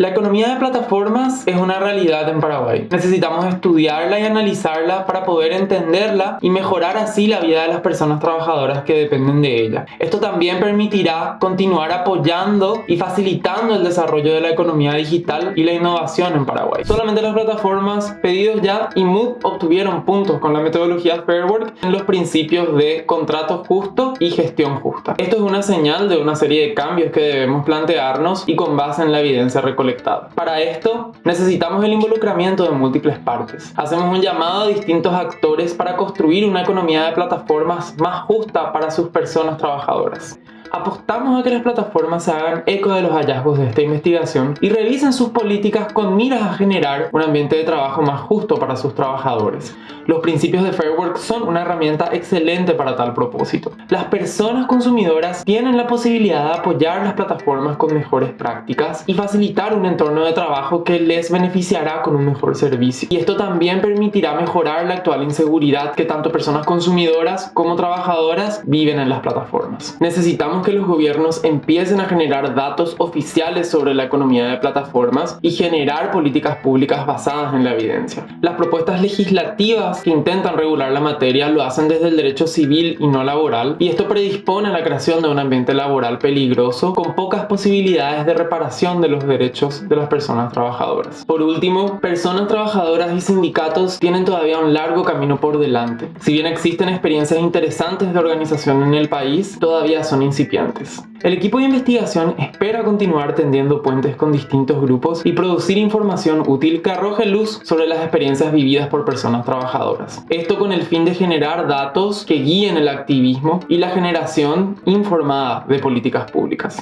La economía de plataformas es una realidad en Paraguay. Necesitamos estudiarla y analizarla para poder entenderla y mejorar así la vida de las personas trabajadoras que dependen de ella. Esto también permitirá continuar apoyando y facilitando el desarrollo de la economía digital y la innovación en Paraguay. Solamente las plataformas pedidos ya y Mood obtuvieron puntos con la metodología Fairwork en los principios de contrato justo y gestión justa. Esto es una señal de una serie de cambios que debemos plantearnos y con base en la evidencia recolectada para esto, necesitamos el involucramiento de múltiples partes. Hacemos un llamado a distintos actores para construir una economía de plataformas más justa para sus personas trabajadoras apostamos a que las plataformas se hagan eco de los hallazgos de esta investigación y revisen sus políticas con miras a generar un ambiente de trabajo más justo para sus trabajadores. Los principios de Fairwork son una herramienta excelente para tal propósito. Las personas consumidoras tienen la posibilidad de apoyar las plataformas con mejores prácticas y facilitar un entorno de trabajo que les beneficiará con un mejor servicio. Y esto también permitirá mejorar la actual inseguridad que tanto personas consumidoras como trabajadoras viven en las plataformas. Necesitamos que los gobiernos empiecen a generar datos oficiales sobre la economía de plataformas y generar políticas públicas basadas en la evidencia. Las propuestas legislativas que intentan regular la materia lo hacen desde el derecho civil y no laboral y esto predispone a la creación de un ambiente laboral peligroso con pocas posibilidades de reparación de los derechos de las personas trabajadoras. Por último, personas trabajadoras y sindicatos tienen todavía un largo camino por delante. Si bien existen experiencias interesantes de organización en el país, todavía son incipientes el equipo de investigación espera continuar tendiendo puentes con distintos grupos y producir información útil que arroje luz sobre las experiencias vividas por personas trabajadoras. Esto con el fin de generar datos que guíen el activismo y la generación informada de políticas públicas.